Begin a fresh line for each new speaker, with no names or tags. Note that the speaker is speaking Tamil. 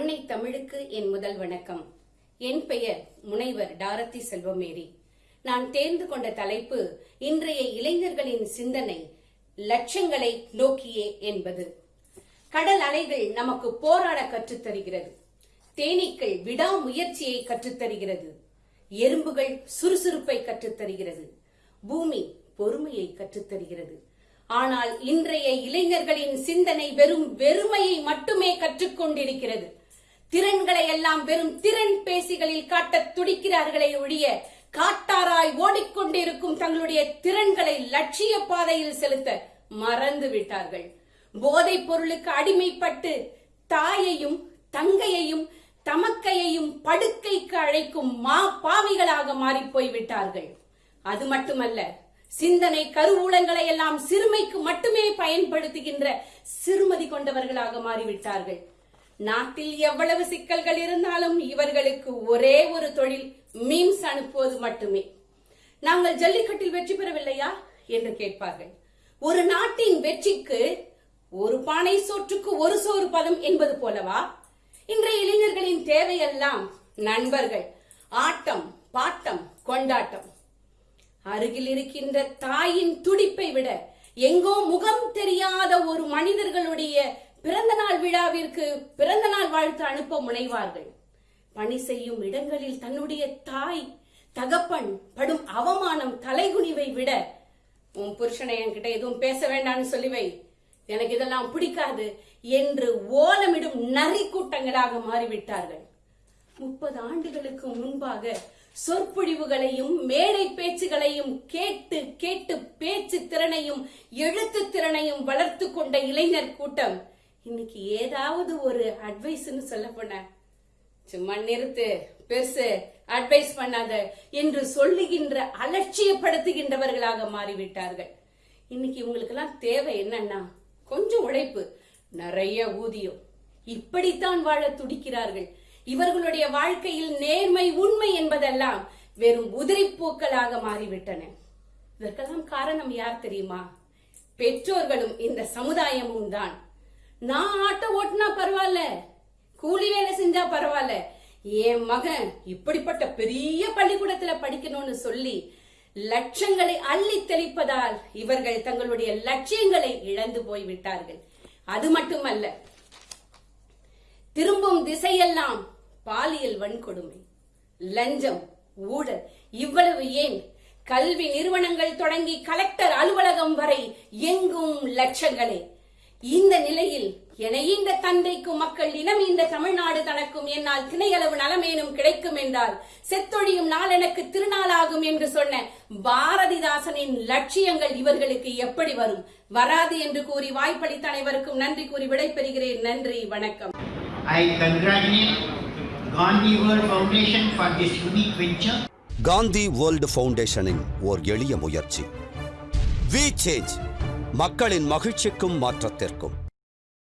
அன்னை தமிழுக்கு என் முதல் வணக்கம். என் பெயர் முனைவர் டாரத்தி செல்வமேரி. நான் தேர்ந்து கொண்ட தலைப்பு இன்றைய இளைஞர்களின் சிந்தனை லட்சங்களை நோக்கியே என்பது. கடல் அலைகள் நமக்கு போராட கற்றுத் தருகிறது தேனீக்கள் விடாமுயற்சியை கற்றுத் தருகிறது எறும்புகள் சுறுசுறுப்பை கற்றுத் தருகிறது பூமி பொறுமையை கற்றுத் தருகிறது ஆனால் இன்றைய இளைஞர்களின் சிந்தனை வெறும் வெறுமையை மட்டுமே கற்றுக்கொண்டிருக்கிறது. திறன்களை எல்லாம் வெறும் திறன் பேசிகளில் காட்டத் துடிக்கிறார்களே ஒழிய காட்டாராய் ஓடிக்கொண்டிருக்கும் தங்களுடைய திறன்களை லட்சிய பாதையில் செலுத்த மறந்து விட்டார்கள். போதைப் பொருளுக்கு அடிமைப்பட்டு தாயையும் தங்கையையும் தமக்கையையும் படுக்கைக்கு அழைக்கும் மா பாவிகளாக மாறி போய் விட்டார்கள் அது மட்டுமல்ல சிந்தனை கருவூலங்களை எல்லாம் சிறுமைக்கு மட்டுமே பயன்படுத்துகின்ற சிறுமதி கொண்டவர்களாக மாறிவிட்டார்கள். நாட்டில் எவ்வளவு சிக்கல்கள் இருந்தாலும் இவர்களுக்கு ஒரே ஒரு தொழில் மீம்ஸ் அனுப்புவது மட்டுமே. நாங்கள் ஜல்லிக்கட்டில் வெற்றி பெறவில்லையா? என்று கேட்பார்கள். ஒரு நாட்டின் வெற்றிக்கு ஒரு பானை சோற்றுக்கு ஒரு சோறு பதம் என்பது போலவா? இன்றைய இளைஞர்களின் தேவையெல்லாம் நண்பர்கள் ஆட்டம் பாட்டம் கொண்டாட்டம். அருகில் இருக்கின்ற தாயின் துடிப்பை விட எங்கோ முகம் தெரியாத ஒரு மனிதர்களுடைய பிறந்த நாள் விழாவிற்கு பிறந்த நாள் வாழ்த்து அனுப்ப முனைவார்கள். பணி செய்யும் இடங்களில் தன்னுடைய தாய் தகப்பன் படும் அவமானம் தலைகுனிவை விட உன் புருஷனை என்கிட்ட எதுவும் பேச வேண்டாம்னு சொல்லி வை எனக்கு இதெல்லாம் பிடிக்காது என்று ஓலமிடும் நரி கூட்டங்களாக மாறிவிட்டார்கள். முப்பது ஆண்டுகளுக்கு முன்பாக சொற்பொழிவுகளையும் மேடை பேச்சுகளையும் கேட்டு கேட்டு பேச்சு திறனையும் எழுத்து திறனையும் வளர்த்து கொண்ட இளைஞர் கூட்டம் இன்னைக்கு ஏதாவது ஒரு அட்வைஸ்ன்னு சொல்ல போன சும்மா நிறுத்து பெருசு அட்வைஸ் பண்ணாத என்று சொல்லுகின்ற அலட்சியப்படுத்துகின்றவர்களாக மாறிவிட்டார்கள். இன்னைக்கு இவங்களுக்கெல்லாம் தேவை என்னன்னா கொஞ்சம் உழைப்பு நிறைய ஊதியம். இப்படித்தான் வாழ துடிக்கிறார்கள். இவர்களுடைய வாழ்க்கையில் நேர்மை உண்மை என்பதெல்லாம் வெறும் உதிரிப்பூக்களாக மாறிவிட்டன. இதற்கெல்லாம் காரணம் யார் தெரியுமா? பெற்றோர்களும் இந்த சமுதாயமும் தான். நான் ஆட்டோ ஓட்டினா பரவாயில்ல. கூலி வேலை செஞ்சா பரவாயில்ல. என் மகன் இப்படிப்பட்ட பெரிய பள்ளிக்கூடத்துல படிக்கணும்னு சொல்லி லட்சங்களை அள்ளி தெளிப்பதால் இவர்கள் தங்களுடைய லட்சியங்களை இழந்து போய் விட்டார்கள். அது மட்டுமல்ல திரும்பும் திசையெல்லாம் பாலியல் வன்கொடுமை லஞ்சம் ஊழல் இவ்வளவு ஏன்? கல்வி நிறுவனங்கள் தொடங்கி கலெக்டர் அலுவலகம் வரை எங்கும் லட்சங்களே. இந்த நிலையில் என இந்த தந்தைக்கும் மக்கள் இனம் இந்த தமிழ்நாடு தனக்கும் என்னால் திணையளவு நலமேனும் கிடைக்கும் என்றால் செத்தொழியும் நாள் எனக்கு திருநாளாகும் என்று சொன்ன பாரதிதாசனின் லட்சியங்கள் இவர்களுக்கு எப்படி வரும்? வராது என்று கூறி வாய்ப்பளித்த அனைவருக்கும் நன்றி கூறி விடைபெறுகிறேன். நன்றி வணக்கம்.
I congratulate Gandhi World Foundation for this unique venture.
Gandhi world ஃபவுண்டேஷனின் ஓர் எளிய முயற்சி வி சேஞ்ச் மக்களின் மகிழ்ச்சிக்கும் மாற்றத்திற்கும்.